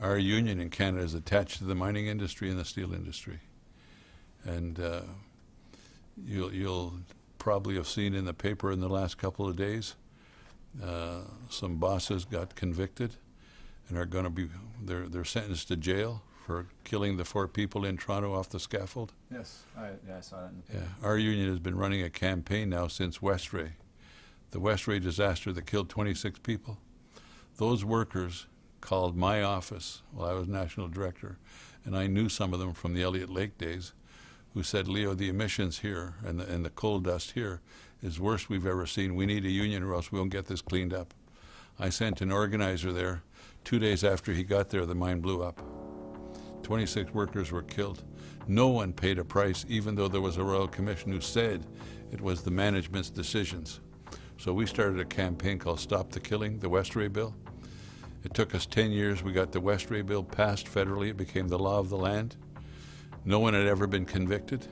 our union in Canada is attached to the mining industry and the steel industry. And uh, you'll, you'll probably have seen in the paper in the last couple of days, uh, some bosses got convicted and are going to be, they're, they're sentenced to jail for killing the four people in Toronto off the scaffold. Yes, I, yeah, I saw that in the Yeah, our union has been running a campaign now since Westray, the Westray disaster that killed 26 people. Those workers called my office while I was national director, and I knew some of them from the Elliott Lake days, who said, Leo, the emissions here and the, and the coal dust here is worst we've ever seen. We need a union or else we won't get this cleaned up. I sent an organizer there. Two days after he got there, the mine blew up. 26 workers were killed. No one paid a price, even though there was a Royal Commission who said it was the management's decisions. So we started a campaign called Stop the Killing, the Westray Bill. It took us 10 years. We got the Westray Bill passed federally. It became the law of the land. No one had ever been convicted.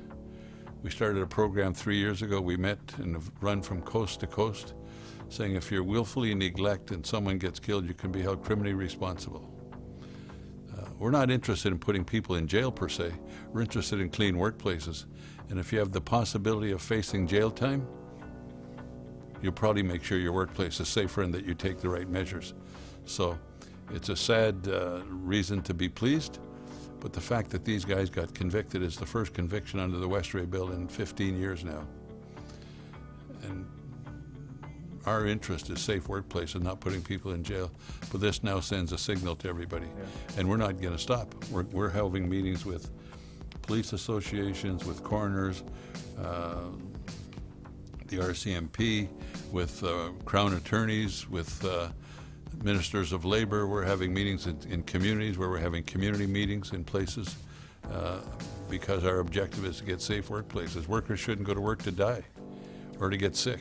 We started a program three years ago. We met and have run from coast to coast, saying if you're willfully neglect and someone gets killed, you can be held criminally responsible. Uh, we're not interested in putting people in jail per se. We're interested in clean workplaces. And if you have the possibility of facing jail time, you'll probably make sure your workplace is safer and that you take the right measures. So it's a sad uh, reason to be pleased, but the fact that these guys got convicted is the first conviction under the Westray Bill in 15 years now. And our interest is safe workplace and not putting people in jail. But this now sends a signal to everybody. Yeah. And we're not going to stop. We're, we're having meetings with police associations, with coroners, uh, the RCMP, with uh, Crown attorneys, with uh, ministers of labor. We're having meetings in, in communities where we're having community meetings in places uh, because our objective is to get safe workplaces. Workers shouldn't go to work to die or to get sick.